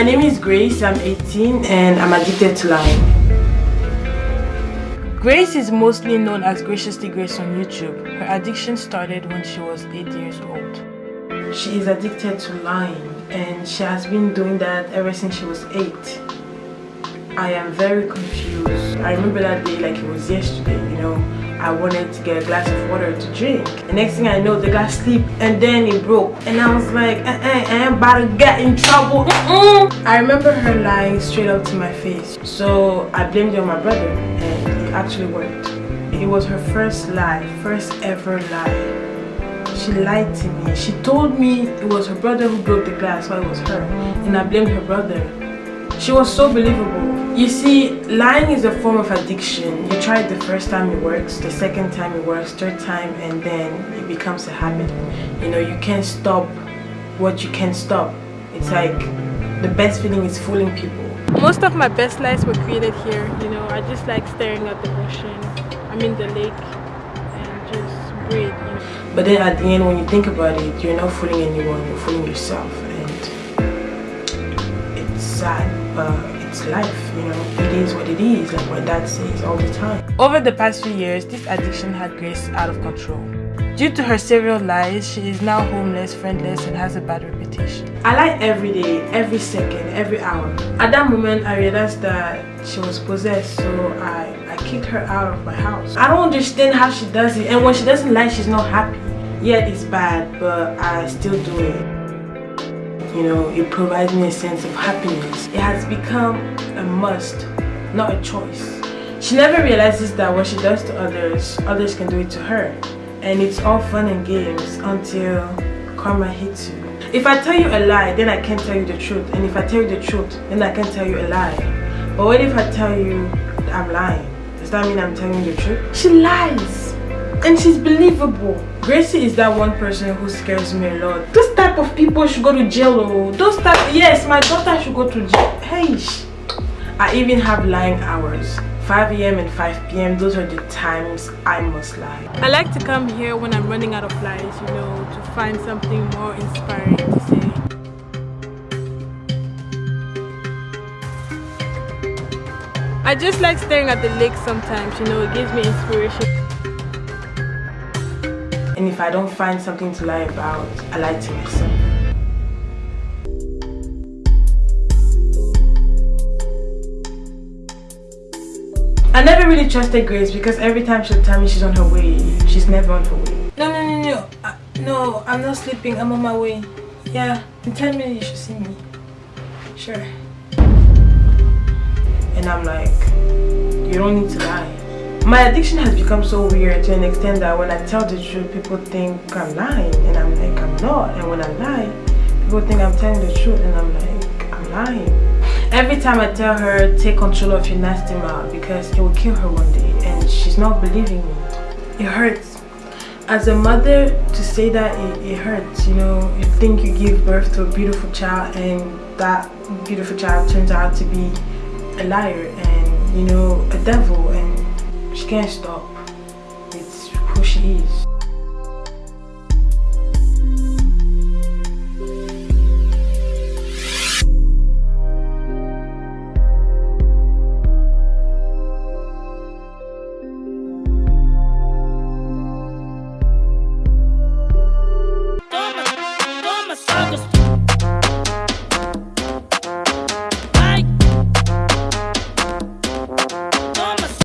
My name is Grace, I'm 18 and I'm addicted to lying. Grace is mostly known as Graciously Grace on YouTube. Her addiction started when she was 8 years old. She is addicted to lying and she has been doing that ever since she was 8. I am very confused. I remember that day like it was yesterday, you know. I wanted to get a glass of water to drink. The next thing I know, the glass slipped and then it broke. And I was like, eh, eh, I am about to get in trouble. Mm -mm. I remember her lying straight up to my face. So I blamed it on my brother and it actually worked. It was her first lie, first ever lie. She lied to me. She told me it was her brother who broke the glass, so it was her. And I blamed her brother. She was so believable. You see, lying is a form of addiction. You try it the first time it works, the second time it works, third time, and then it becomes a habit. You know, you can't stop what you can't stop. It's like the best feeling is fooling people. Most of my best lies were created here. You know, I just like staring at the ocean. I mean the lake and just breathe. You know? But then at the end, when you think about it, you're not fooling anyone. You're fooling yourself, sad, but it's life. You know, it is what it is. Like my dad says all the time. Over the past few years, this addiction had Grace out of control. Due to her serial lies, she is now homeless, friendless, and has a bad reputation. I lie every day, every second, every hour. At that moment, I realized that she was possessed, so I, I kicked her out of my house. I don't understand how she does it, and when she doesn't lie, she's not happy. Yet it's bad, but I still do it. You know, it provides me a sense of happiness. It has become a must, not a choice. She never realizes that what she does to others, others can do it to her and it's all fun and games until karma hits you. If I tell you a lie, then I can't tell you the truth. And if I tell you the truth, then I can't tell you a lie. But what if I tell you I'm lying? Does that mean I'm telling you the truth? She lies. And she's believable. Gracie is that one person who scares me a lot. Those type of people should go to jail. Oh. Those type, yes, my daughter should go to jail. Hey, I even have lying hours. 5 a.m. and 5 p.m. those are the times I must lie. I like to come here when I'm running out of lies, you know, to find something more inspiring to say. I just like staring at the lake sometimes, you know, it gives me inspiration. And if I don't find something to lie about, I lie to myself. I never really trusted Grace because every time she'll tell me she's on her way, she's never on her way. No, no, no, no. Uh, no, I'm not sleeping. I'm on my way. Yeah, in 10 minutes you should see me. Sure. And I'm like, you don't need to lie. My addiction has become so weird to an extent that when I tell the truth, people think I'm lying. And I'm like, I'm not. And when I lie, people think I'm telling the truth. And I'm like, I'm lying. Every time I tell her, take control of your nasty mouth because it will kill her one day and she's not believing me. It hurts. As a mother, to say that, it, it hurts. You know, you think you give birth to a beautiful child and that beautiful child turns out to be a liar and, you know, a devil and she can't stop. It's who she is.